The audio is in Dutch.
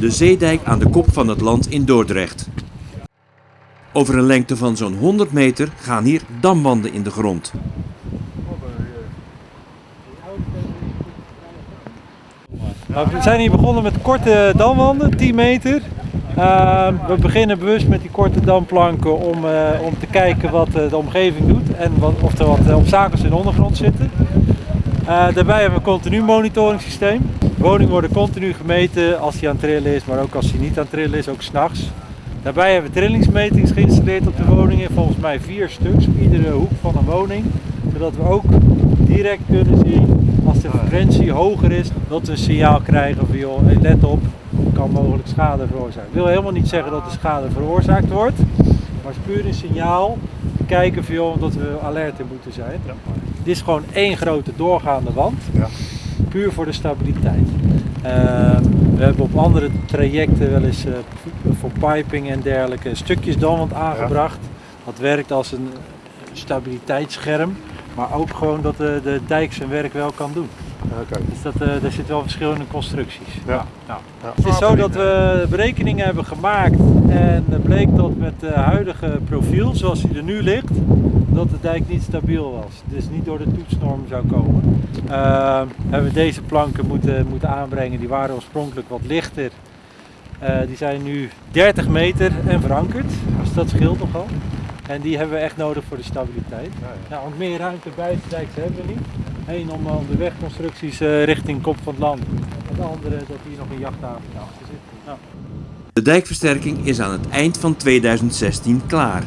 de zeedijk aan de kop van het land in Dordrecht. Over een lengte van zo'n 100 meter gaan hier damwanden in de grond. Nou, we zijn hier begonnen met korte damwanden, 10 meter. Ehm, we beginnen bewust met die korte damplanken om, eh, om te kijken wat eh, de omgeving doet en wat, of er wat eh, obstakels in de ondergrond zitten. Daarbij hebben we een continu monitoringssysteem. Woningen worden continu gemeten als die aan het trillen is, maar ook als die niet aan het trillen is, ook s'nachts. Daarbij hebben we trillingsmetings geïnstalleerd op de woningen, volgens mij vier stuks op iedere hoek van een woning. Zodat we ook direct kunnen zien als de frequentie hoger is, dat we een signaal krijgen van joh, let op, er kan mogelijk schade veroorzaken. Ik wil helemaal niet zeggen dat de schade veroorzaakt wordt, maar het is puur een signaal te kijken van joh, dat we alert in moeten zijn. Dit is gewoon één grote doorgaande wand, Ja. Puur voor de stabiliteit. Ehm, we hebben op andere trajecten wel eens eh, voor piping en dergelijke stukjes damwand aangebracht. Dat werkt als een stabiliteitsscherm, maar ook gewoon dat de, de dijk zijn werk wel kan doen. Oké. Dus dat, eh er zitten wel verschillende constructies. Ja. Nou, Ja. het is zo dat we berekeningen hebben gemaakt en het bleek dat met het huidige profiel zoals hij er nu ligt, dat de dijk niet stabiel was. Dus niet door de toetsnorm zou komen. Ehm, hebben we deze planken moeten, moeten aanbrengen, die waren oorspronkelijk wat lichter. Eh, die zijn nu 30 meter en verankerd, dus dat scheelt nogal. En die hebben we echt nodig voor de stabiliteit. Ja, ja. Ja, want meer ruimte buiten de dijk hebben we niet. Eén om, om de wegconstructies eh, richting kop van het land. En de andere dat hier nog een jachthaven achter zit. Ja. De dijkversterking is aan het eind van 2016 klaar.